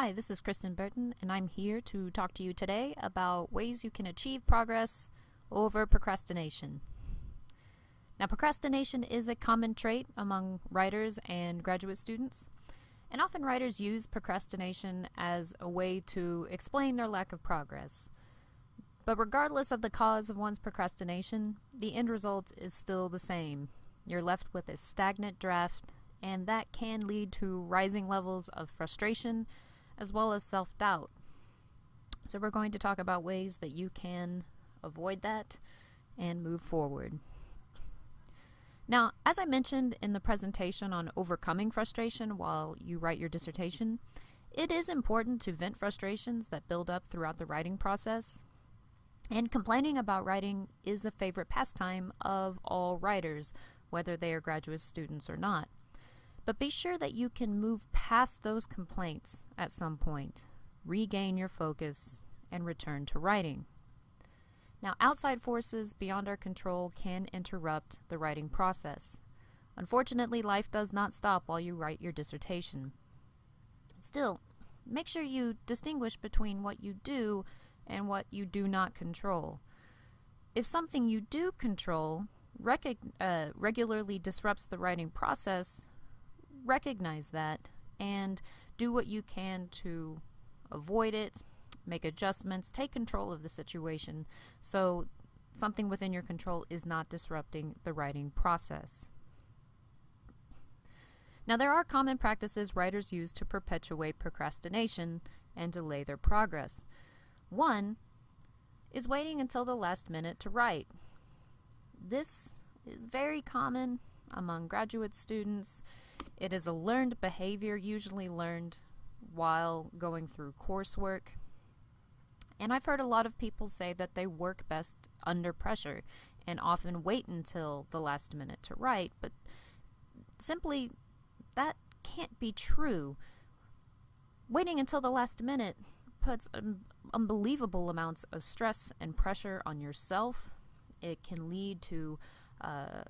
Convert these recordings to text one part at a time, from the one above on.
Hi, this is Kristen Burton, and I'm here to talk to you today about ways you can achieve progress over procrastination. Now, procrastination is a common trait among writers and graduate students, and often writers use procrastination as a way to explain their lack of progress. But regardless of the cause of one's procrastination, the end result is still the same. You're left with a stagnant draft, and that can lead to rising levels of frustration as well as self doubt. So, we're going to talk about ways that you can avoid that and move forward. Now, as I mentioned in the presentation on overcoming frustration while you write your dissertation, it is important to vent frustrations that build up throughout the writing process. And complaining about writing is a favorite pastime of all writers, whether they are graduate students or not. But be sure that you can move past those complaints at some point, regain your focus, and return to writing. Now, outside forces beyond our control can interrupt the writing process. Unfortunately, life does not stop while you write your dissertation. Still, make sure you distinguish between what you do and what you do not control. If something you do control uh, regularly disrupts the writing process, recognize that and do what you can to avoid it, make adjustments, take control of the situation so something within your control is not disrupting the writing process. Now, there are common practices writers use to perpetuate procrastination and delay their progress. One is waiting until the last minute to write. This is very common among graduate students it is a learned behavior, usually learned while going through coursework. And I've heard a lot of people say that they work best under pressure and often wait until the last minute to write, but simply that can't be true. Waiting until the last minute puts um, unbelievable amounts of stress and pressure on yourself. It can lead to, uh,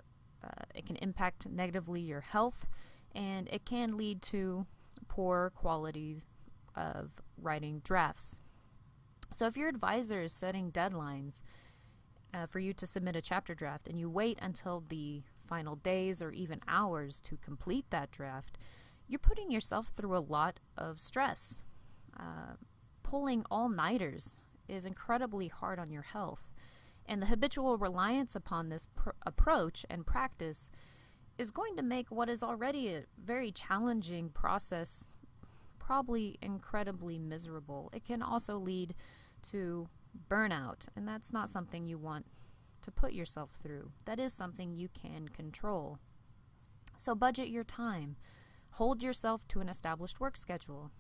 uh, it can impact negatively your health and it can lead to poor qualities of writing drafts. So if your advisor is setting deadlines uh, for you to submit a chapter draft and you wait until the final days or even hours to complete that draft, you're putting yourself through a lot of stress. Uh, pulling all nighters is incredibly hard on your health. And the habitual reliance upon this pr- approach and practice is going to make what is already a very challenging process probably incredibly miserable. It can also lead to burnout, and that's not something you want to put yourself through. That is something you can control. So, budget your time. Hold yourself to an established work schedule.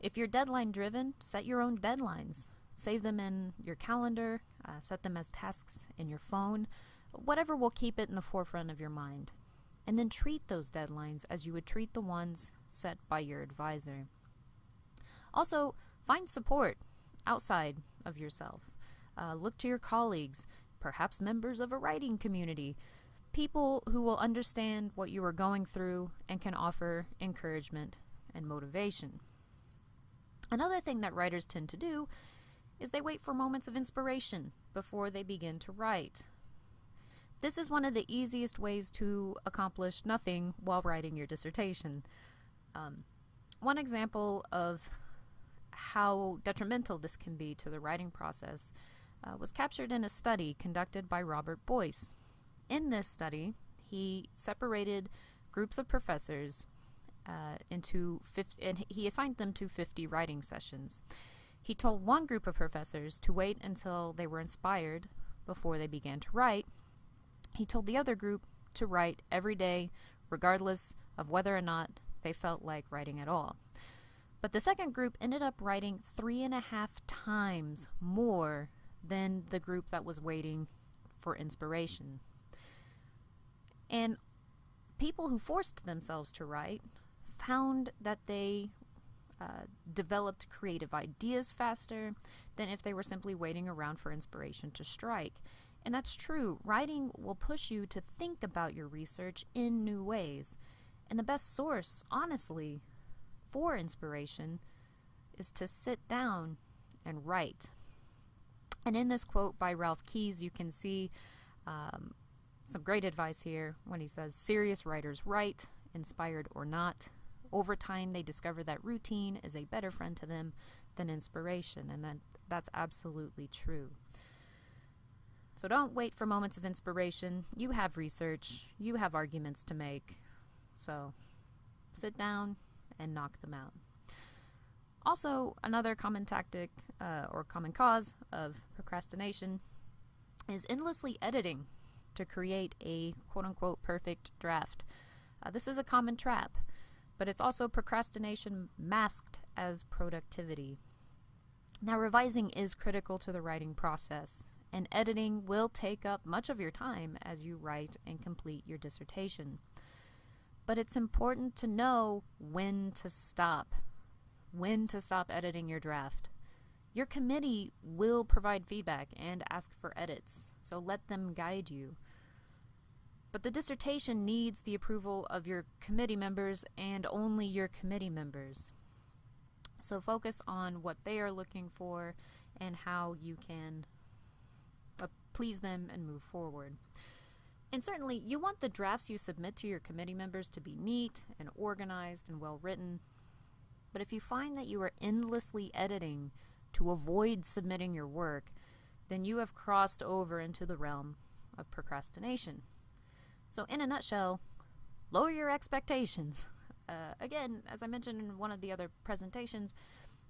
If you're deadline driven, set your own deadlines. Save them in your calendar, uh, set them as tasks in your phone, whatever will keep it in the forefront of your mind and then treat those deadlines as you would treat the ones set by your advisor. Also, find support outside of yourself. Uh, look to your colleagues, perhaps members of a writing community, people who will understand what you are going through and can offer encouragement and motivation. Another thing that writers tend to do is they wait for moments of inspiration before they begin to write. This is one of the easiest ways to accomplish nothing while writing your dissertation. Um, one example of how detrimental this can be to the writing process uh, was captured in a study conducted by Robert Boice. In this study, he separated groups of professors uh, into 50, and he assigned them to 50 writing sessions. He told one group of professors to wait until they were inspired before they began to write, he told the other group to write every day, regardless of whether or not they felt like writing at all. But the second group ended up writing three and a half times more than the group that was waiting for inspiration. And people who forced themselves to write found that they uh, developed creative ideas faster than if they were simply waiting around for inspiration to strike. And that's true. Writing will push you to think about your research in new ways. And the best source, honestly, for inspiration is to sit down and write. And in this quote by Ralph Keyes, you can see um, some great advice here when he says serious writers write, inspired or not. Over time, they discover that routine is a better friend to them than inspiration, and that, that's absolutely true. So don't wait for moments of inspiration. You have research, you have arguments to make. So sit down and knock them out. Also, another common tactic uh, or common cause of procrastination is endlessly editing to create a quote unquote perfect draft. Uh, this is a common trap, but it's also procrastination masked as productivity. Now, revising is critical to the writing process, and editing will take up much of your time as you write and complete your dissertation. But it's important to know when to stop when to stop editing your draft. Your committee will provide feedback and ask for edits, so let them guide you. But the dissertation needs the approval of your committee members and only your committee members. So focus on what they are looking for and how you can please them and move forward. And certainly, you want the drafts you submit to your committee members to be neat and organized and well written, but if you find that you are endlessly editing to avoid submitting your work, then you have crossed over into the realm of procrastination. So, in a nutshell, lower your expectations. Uh, again, as I mentioned in one of the other presentations,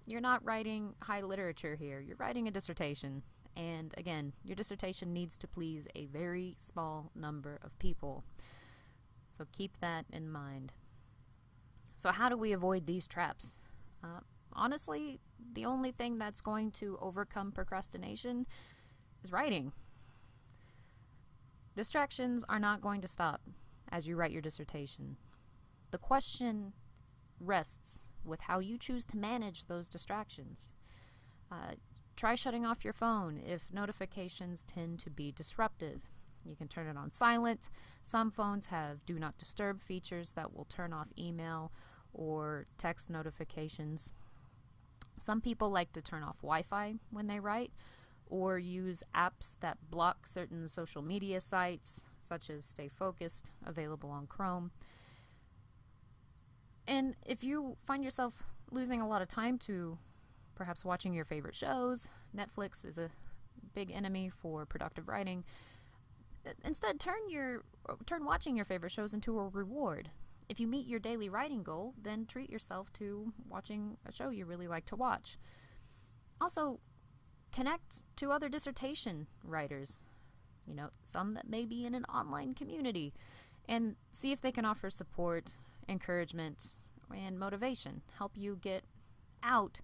you're not writing high literature here, you're writing a dissertation. And again, your dissertation needs to please a very small number of people. So keep that in mind. So, how do we avoid these traps? Uh, honestly, the only thing that's going to overcome procrastination is writing. Distractions are not going to stop as you write your dissertation. The question rests with how you choose to manage those distractions. Uh, try shutting off your phone if notifications tend to be disruptive. You can turn it on silent. Some phones have do not disturb features that will turn off email or text notifications. Some people like to turn off Wi Fi when they write or use apps that block certain social media sites, such as Stay Focused, available on Chrome. And if you find yourself losing a lot of time to perhaps watching your favorite shows, Netflix is a big enemy for productive writing. Instead, turn your turn watching your favorite shows into a reward if you meet your daily writing goal, then treat yourself to watching a show you really like to watch. Also, connect to other dissertation writers, you know, some that may be in an online community, and see if they can offer support, encouragement, and motivation, help you get out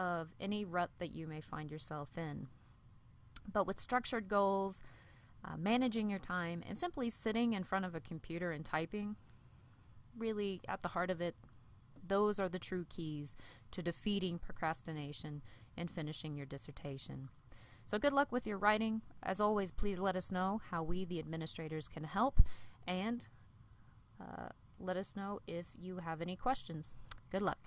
of any rut that you may find yourself in. But with structured goals, uh, managing your time, and simply sitting in front of a computer and typing, really at the heart of it, those are the true keys to defeating procrastination and finishing your dissertation. So, good luck with your writing. As always, please let us know how we, the administrators, can help and uh, let us know if you have any questions. Good luck.